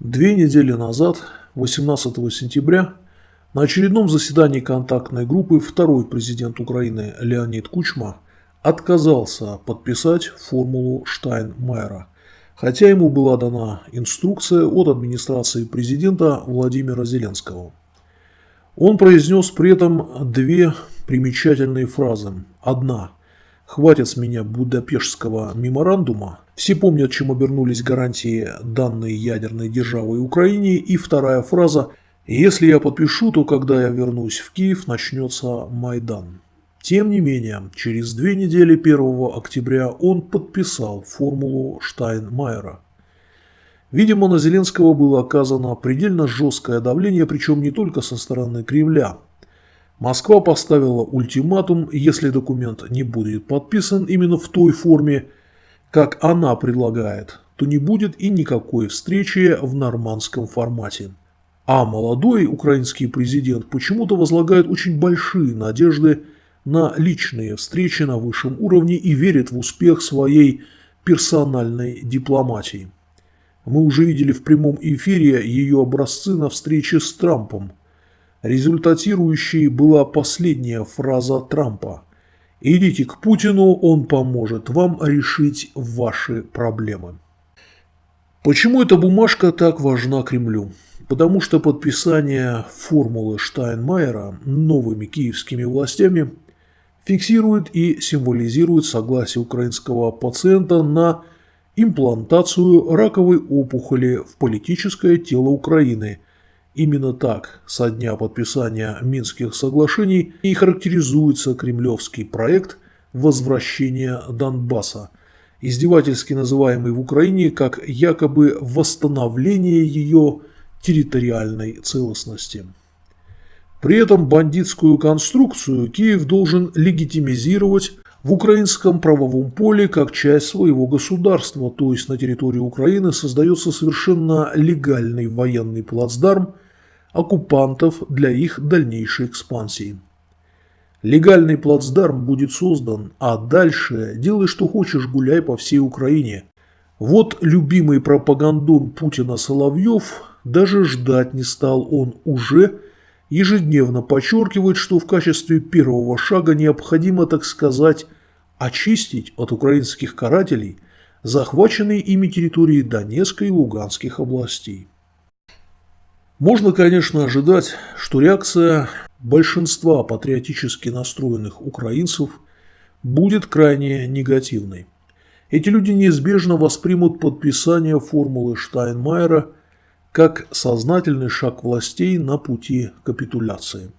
Две недели назад, 18 сентября, на очередном заседании контактной группы второй президент Украины Леонид Кучма отказался подписать формулу Штайнмайера, хотя ему была дана инструкция от администрации президента Владимира Зеленского. Он произнес при этом две примечательные фразы. Одна – «Хватит с меня Будапештского меморандума», все помнят, чем обернулись гарантии данной ядерной державой Украине. И вторая фраза «Если я подпишу, то когда я вернусь в Киев, начнется Майдан». Тем не менее, через две недели 1 октября он подписал формулу Штайнмайера. Видимо, на Зеленского было оказано предельно жесткое давление, причем не только со стороны Кремля. Москва поставила ультиматум, если документ не будет подписан именно в той форме, как она предлагает, то не будет и никакой встречи в нормандском формате. А молодой украинский президент почему-то возлагает очень большие надежды на личные встречи на высшем уровне и верит в успех своей персональной дипломатии. Мы уже видели в прямом эфире ее образцы на встрече с Трампом. Результатирующей была последняя фраза Трампа – Идите к Путину, он поможет вам решить ваши проблемы. Почему эта бумажка так важна Кремлю? Потому что подписание формулы Штайнмайера новыми киевскими властями фиксирует и символизирует согласие украинского пациента на имплантацию раковой опухоли в политическое тело Украины – Именно так со дня подписания Минских соглашений и характеризуется кремлевский проект возвращения Донбасса, издевательски называемый в Украине как якобы восстановление ее территориальной целостности. При этом бандитскую конструкцию Киев должен легитимизировать в украинском правовом поле как часть своего государства, то есть на территории Украины создается совершенно легальный военный плацдарм оккупантов для их дальнейшей экспансии. Легальный плацдарм будет создан, а дальше делай что хочешь, гуляй по всей Украине. Вот любимый пропагандон Путина Соловьев даже ждать не стал, он уже ежедневно подчеркивает, что в качестве первого шага необходимо, так сказать, очистить от украинских карателей захваченные ими территории Донецкой и Луганских областей. Можно, конечно, ожидать, что реакция большинства патриотически настроенных украинцев будет крайне негативной. Эти люди неизбежно воспримут подписание формулы Штайнмайера – как сознательный шаг властей на пути капитуляции.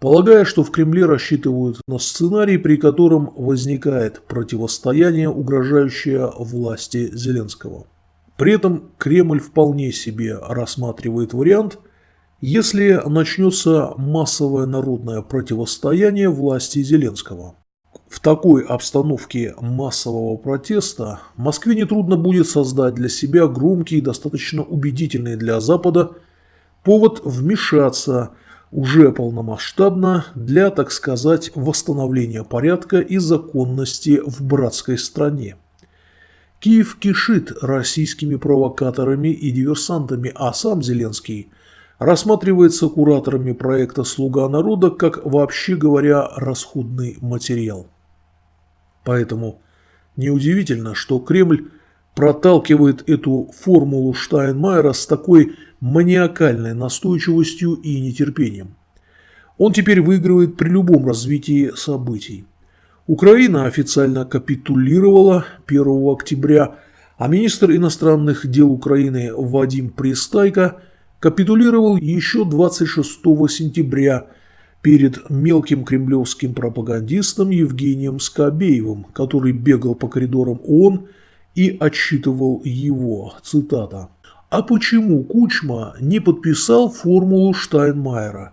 Полагая, что в Кремле рассчитывают на сценарий, при котором возникает противостояние, угрожающее власти Зеленского. При этом Кремль вполне себе рассматривает вариант, если начнется массовое народное противостояние власти Зеленского. В такой обстановке массового протеста Москве нетрудно будет создать для себя громкий и достаточно убедительный для Запада повод вмешаться уже полномасштабно для, так сказать, восстановления порядка и законности в братской стране. Киев кишит российскими провокаторами и диверсантами, а сам Зеленский рассматривается кураторами проекта «Слуга народа» как, вообще говоря, расходный материал. Поэтому неудивительно, что Кремль проталкивает эту формулу Штайнмайера с такой маниакальной настойчивостью и нетерпением. Он теперь выигрывает при любом развитии событий. Украина официально капитулировала 1 октября, а министр иностранных дел Украины Вадим Пристайко капитулировал еще 26 сентября – перед мелким кремлевским пропагандистом Евгением Скобеевым, который бегал по коридорам ООН и отчитывал его, цитата, «А почему Кучма не подписал формулу Штайнмайера?»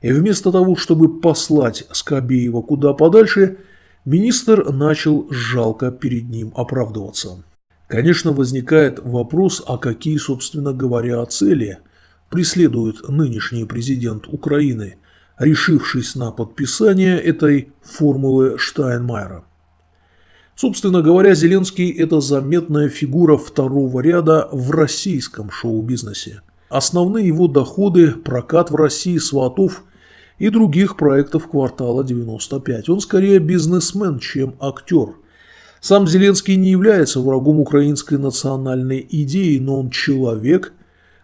И вместо того, чтобы послать Скобеева куда подальше, министр начал жалко перед ним оправдываться. Конечно, возникает вопрос, а какие, собственно говоря, цели преследует нынешний президент Украины – решившись на подписание этой формулы Штайнмайера. Собственно говоря, Зеленский – это заметная фигура второго ряда в российском шоу-бизнесе. Основные его доходы – прокат в России сватов и других проектов квартала 95. Он скорее бизнесмен, чем актер. Сам Зеленский не является врагом украинской национальной идеи, но он человек,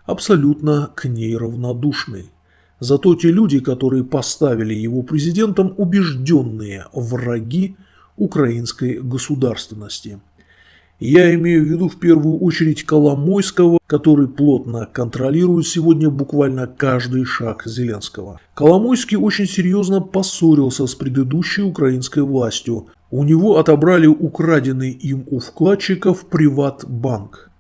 абсолютно к ней равнодушный. Зато те люди, которые поставили его президентом, убежденные враги украинской государственности. Я имею в виду в первую очередь Коломойского, который плотно контролирует сегодня буквально каждый шаг Зеленского. Коломойский очень серьезно поссорился с предыдущей украинской властью. У него отобрали украденный им у вкладчиков приватбанк.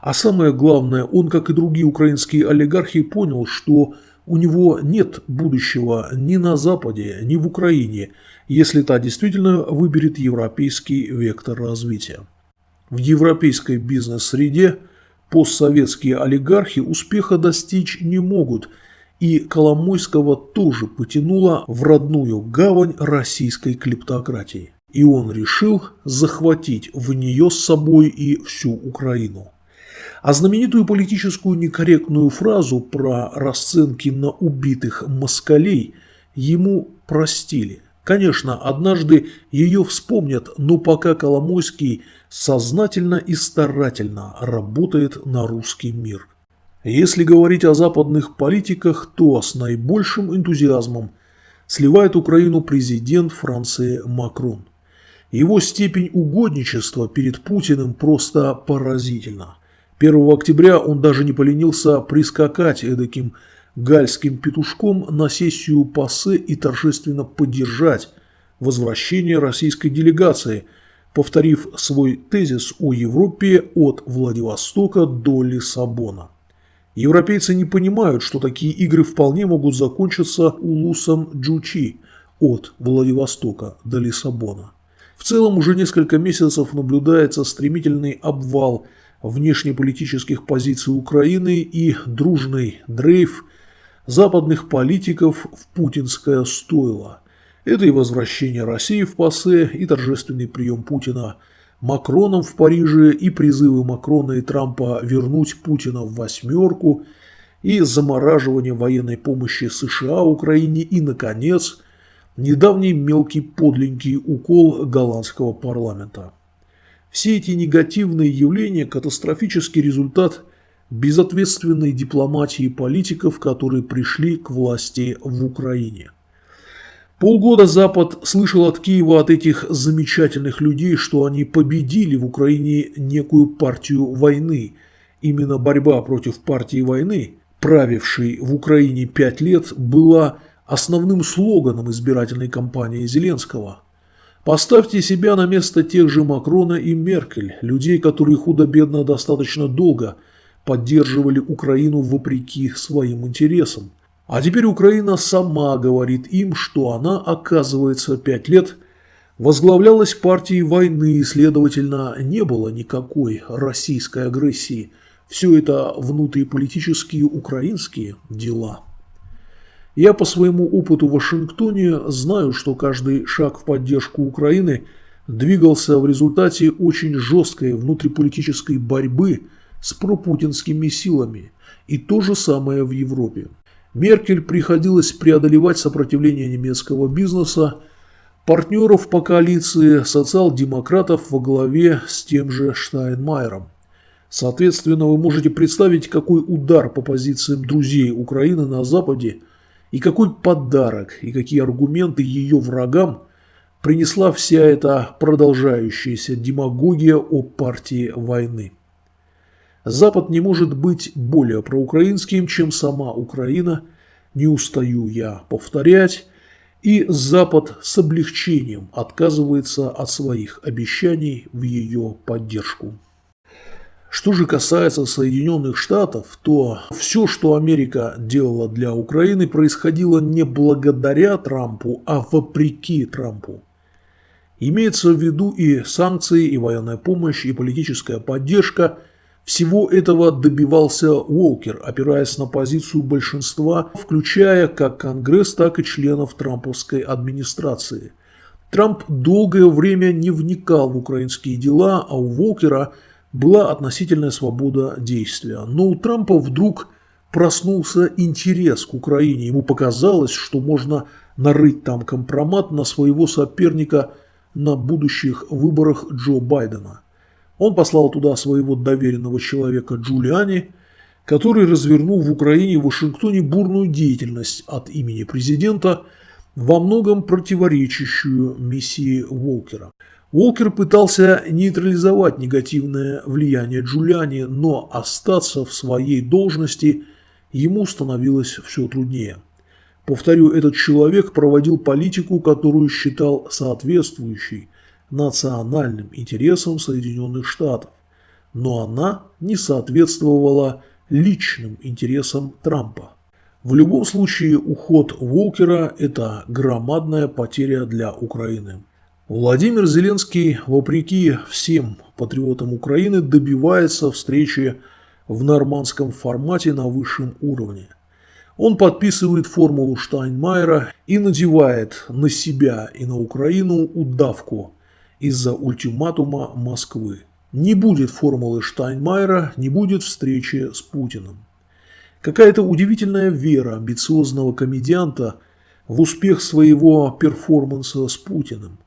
А самое главное, он, как и другие украинские олигархи, понял, что у него нет будущего ни на Западе, ни в Украине, если та действительно выберет европейский вектор развития. В европейской бизнес-среде постсоветские олигархи успеха достичь не могут, и Коломойского тоже потянуло в родную гавань российской клептократии. И он решил захватить в нее с собой и всю Украину. А знаменитую политическую некорректную фразу про расценки на убитых москалей ему простили. Конечно, однажды ее вспомнят, но пока Коломойский сознательно и старательно работает на русский мир. Если говорить о западных политиках, то с наибольшим энтузиазмом сливает Украину президент Франции Макрон. Его степень угодничества перед Путиным просто поразительна. 1 октября он даже не поленился прискакать эдаким гальским петушком на сессию ПАСЕ и торжественно поддержать возвращение российской делегации, повторив свой тезис о Европе от Владивостока до Лиссабона. Европейцы не понимают, что такие игры вполне могут закончиться улусом Джучи от Владивостока до Лиссабона. В целом уже несколько месяцев наблюдается стремительный обвал внешнеполитических позиций Украины и дружный дрейф – западных политиков в путинское стойло. Это и возвращение России в ПАСЕ, и торжественный прием Путина Макроном в Париже, и призывы Макрона и Трампа вернуть Путина в восьмерку, и замораживание военной помощи США Украине, и, наконец, недавний мелкий подленький укол голландского парламента. Все эти негативные явления – катастрофический результат – безответственной дипломатии политиков, которые пришли к власти в Украине. Полгода Запад слышал от Киева от этих замечательных людей, что они победили в Украине некую партию войны. Именно борьба против партии войны, правившей в Украине пять лет, была основным слоганом избирательной кампании Зеленского. Поставьте себя на место тех же Макрона и Меркель, людей, которые худо-бедно достаточно долго – поддерживали Украину вопреки своим интересам. А теперь Украина сама говорит им, что она, оказывается, пять лет возглавлялась партией войны и, следовательно, не было никакой российской агрессии. Все это внутриполитические украинские дела. Я по своему опыту в Вашингтоне знаю, что каждый шаг в поддержку Украины двигался в результате очень жесткой внутриполитической борьбы – с пропутинскими силами. И то же самое в Европе. Меркель приходилось преодолевать сопротивление немецкого бизнеса, партнеров по коалиции социал-демократов во главе с тем же Штайнмайером. Соответственно, вы можете представить, какой удар по позициям друзей Украины на Западе и какой подарок и какие аргументы ее врагам принесла вся эта продолжающаяся демагогия о партии войны. Запад не может быть более проукраинским, чем сама Украина, не устаю я повторять, и Запад с облегчением отказывается от своих обещаний в ее поддержку. Что же касается Соединенных Штатов, то все, что Америка делала для Украины, происходило не благодаря Трампу, а вопреки Трампу. Имеется в виду и санкции, и военная помощь, и политическая поддержка – всего этого добивался Уолкер, опираясь на позицию большинства, включая как Конгресс, так и членов трамповской администрации. Трамп долгое время не вникал в украинские дела, а у Волкера была относительная свобода действия. Но у Трампа вдруг проснулся интерес к Украине. Ему показалось, что можно нарыть там компромат на своего соперника на будущих выборах Джо Байдена. Он послал туда своего доверенного человека Джулиани, который развернул в Украине и Вашингтоне бурную деятельность от имени президента, во многом противоречащую миссии Волкера. Волкер пытался нейтрализовать негативное влияние Джулиани, но остаться в своей должности – ему становилось все труднее. Повторю, этот человек проводил политику, которую считал соответствующей национальным интересам Соединенных Штатов, но она не соответствовала личным интересам Трампа. В любом случае, уход Волкера – это громадная потеря для Украины. Владимир Зеленский, вопреки всем патриотам Украины, добивается встречи в нормандском формате на высшем уровне. Он подписывает формулу Штайнмайера и надевает на себя и на Украину удавку из-за ультиматума Москвы. Не будет формулы Штайнмайера, не будет встречи с Путиным. Какая-то удивительная вера амбициозного комедианта в успех своего перформанса с Путиным.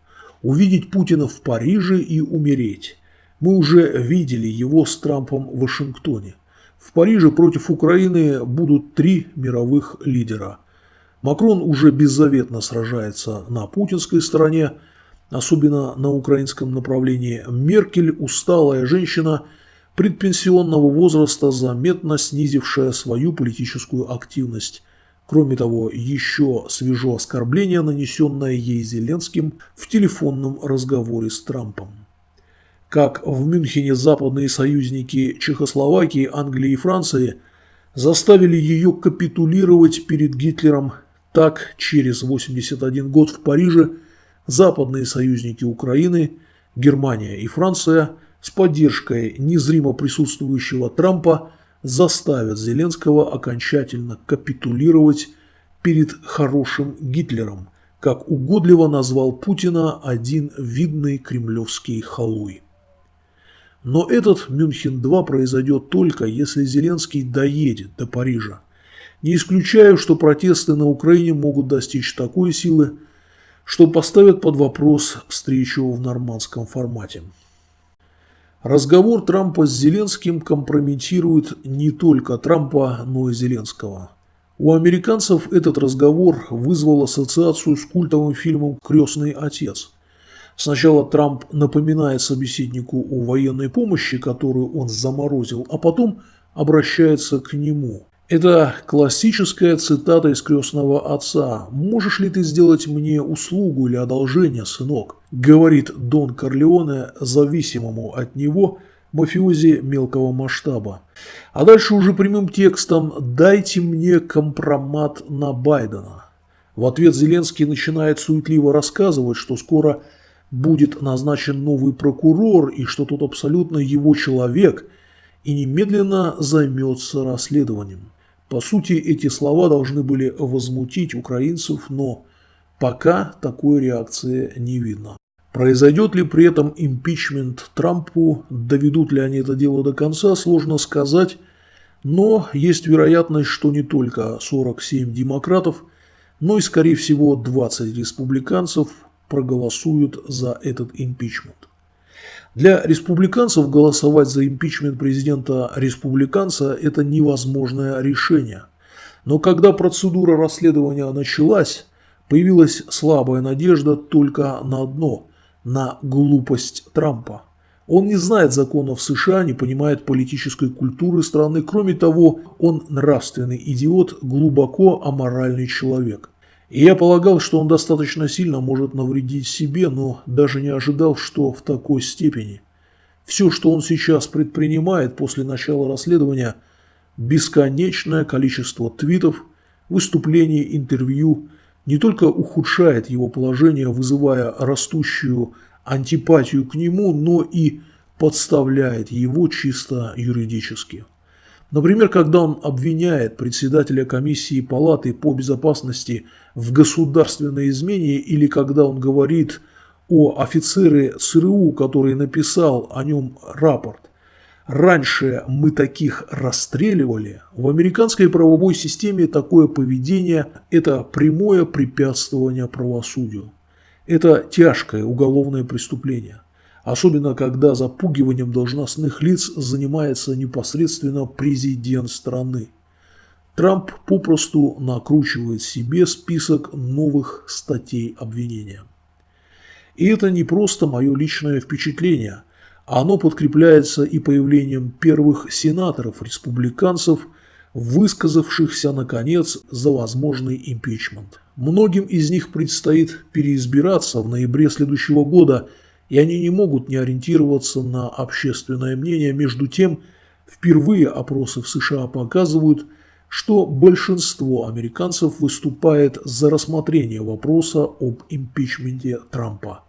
Увидеть Путина в Париже и умереть. Мы уже видели его с Трампом в Вашингтоне. В Париже против Украины будут три мировых лидера. Макрон уже беззаветно сражается на путинской стороне, особенно на украинском направлении. Меркель – усталая женщина предпенсионного возраста, заметно снизившая свою политическую активность. Кроме того, еще свежо оскорбление, нанесенное ей Зеленским в телефонном разговоре с Трампом. Как в Мюнхене западные союзники Чехословакии, Англии и Франции заставили ее капитулировать перед Гитлером, так через 81 год в Париже западные союзники Украины, Германия и Франция с поддержкой незримо присутствующего Трампа заставят Зеленского окончательно капитулировать перед хорошим Гитлером, как угодливо назвал Путина один видный кремлевский халуй. Но этот Мюнхен-2 произойдет только, если Зеленский доедет до Парижа. Не исключаю, что протесты на Украине могут достичь такой силы, что поставят под вопрос встречу в нормандском формате. Разговор Трампа с Зеленским компрометирует не только Трампа, но и Зеленского. У американцев этот разговор вызвал ассоциацию с культовым фильмом «Крестный отец». Сначала Трамп напоминает собеседнику о военной помощи, которую он заморозил, а потом обращается к нему. Это классическая цитата из «Крестного отца». «Можешь ли ты сделать мне услугу или одолжение, сынок?» – говорит Дон Корлеоне зависимому от него мафиози мелкого масштаба. А дальше уже прямым текстом «Дайте мне компромат на Байдена». В ответ Зеленский начинает суетливо рассказывать, что скоро – будет назначен новый прокурор и что тот абсолютно его человек и немедленно займется расследованием. По сути, эти слова должны были возмутить украинцев, но пока такой реакции не видно. Произойдет ли при этом импичмент Трампу, доведут ли они это дело до конца, сложно сказать, но есть вероятность, что не только 47 демократов, но и, скорее всего, 20 республиканцев проголосуют за этот импичмент. Для республиканцев голосовать за импичмент президента-республиканца – это невозможное решение. Но когда процедура расследования началась, появилась слабая надежда только на одно – на глупость Трампа. Он не знает законов США, не понимает политической культуры страны, кроме того, он нравственный идиот, глубоко аморальный человек – и я полагал, что он достаточно сильно может навредить себе, но даже не ожидал, что в такой степени. Все, что он сейчас предпринимает после начала расследования, бесконечное количество твитов, выступлений, интервью, не только ухудшает его положение, вызывая растущую антипатию к нему, но и подставляет его чисто юридически. Например, когда он обвиняет председателя комиссии палаты по безопасности в государственной измене или когда он говорит о офицере ЦРУ, который написал о нем рапорт. Раньше мы таких расстреливали. В американской правовой системе такое поведение – это прямое препятствование правосудию. Это тяжкое уголовное преступление. Особенно, когда запугиванием должностных лиц занимается непосредственно президент страны. Трамп попросту накручивает себе список новых статей обвинения. И это не просто мое личное впечатление, оно подкрепляется и появлением первых сенаторов-республиканцев, высказавшихся, наконец, за возможный импичмент. Многим из них предстоит переизбираться в ноябре следующего года, и они не могут не ориентироваться на общественное мнение. Между тем, впервые опросы в США показывают – что большинство американцев выступает за рассмотрение вопроса об импичменте Трампа.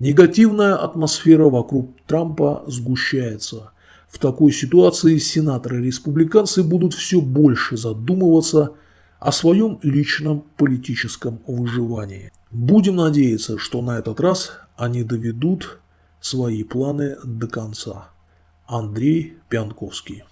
Негативная атмосфера вокруг Трампа сгущается. В такой ситуации сенаторы-республиканцы будут все больше задумываться о своем личном политическом выживании. Будем надеяться, что на этот раз они доведут свои планы до конца. Андрей Пянковский